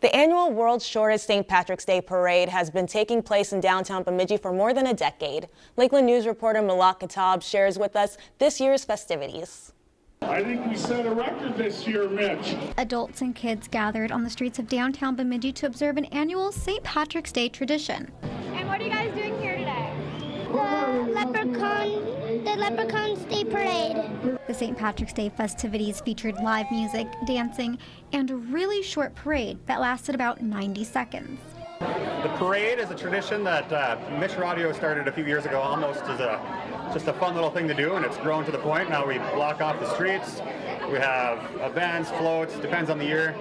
The annual World's Shortest St. Patrick's Day Parade has been taking place in downtown Bemidji for more than a decade. Lakeland News reporter Malak Katab shares with us this year's festivities. I think we set a record this year, Mitch. Adults and kids gathered on the streets of downtown Bemidji to observe an annual St. Patrick's Day tradition. And what are you guys doing here today? The Leprechaun, the Leprechaun Day Parade. The St. Patrick's Day festivities featured live music, dancing, and a really short parade that lasted about 90 seconds. The parade is a tradition that uh, Mitch Radio started a few years ago almost as a just a fun little thing to do and it's grown to the point now we block off the streets we have events floats depends on the year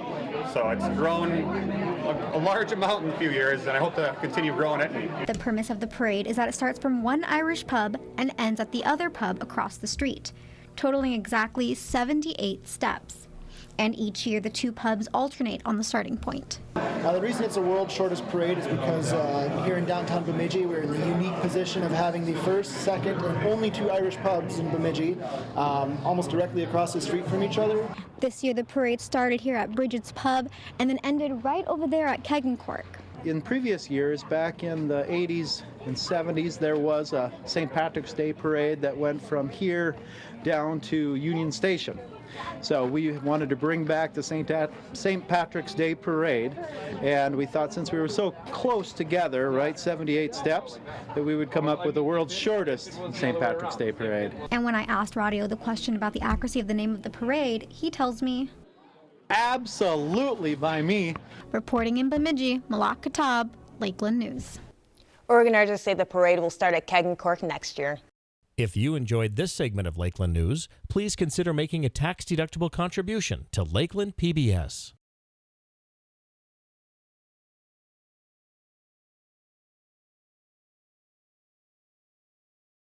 so it's grown a, a, large amount in a few years and I hope to continue growing it. The premise of the parade is that it starts from one Irish pub and ends at the other pub across the street totaling exactly 78 steps and each year the two pubs alternate on the starting point. Now, the reason it's the world's shortest parade is because uh, here in downtown Bemidji, we're in the unique position of having the first, second, and only two Irish pubs in Bemidji, um, almost directly across the street from each other. This year, the parade started here at Brigid's Pub and then ended right over there at Keg and Cork. In previous years, back in the 80s and 70s, there was a St. Patrick's Day parade that went from here down to Union Station. So we wanted to bring back the St. St. Patrick's Day Parade, and we thought since we were so close together, right, 78 steps, that we would come up with the world's shortest St. Patrick's Day Parade. And when I asked Radio the question about the accuracy of the name of the parade, he tells me, Absolutely by me. Reporting in Bemidji, Malak Katab, Lakeland News. Organizers say the parade will start at Keg and Cork next year. If you enjoyed this segment of Lakeland News, please consider making a tax-deductible contribution to Lakeland PBS.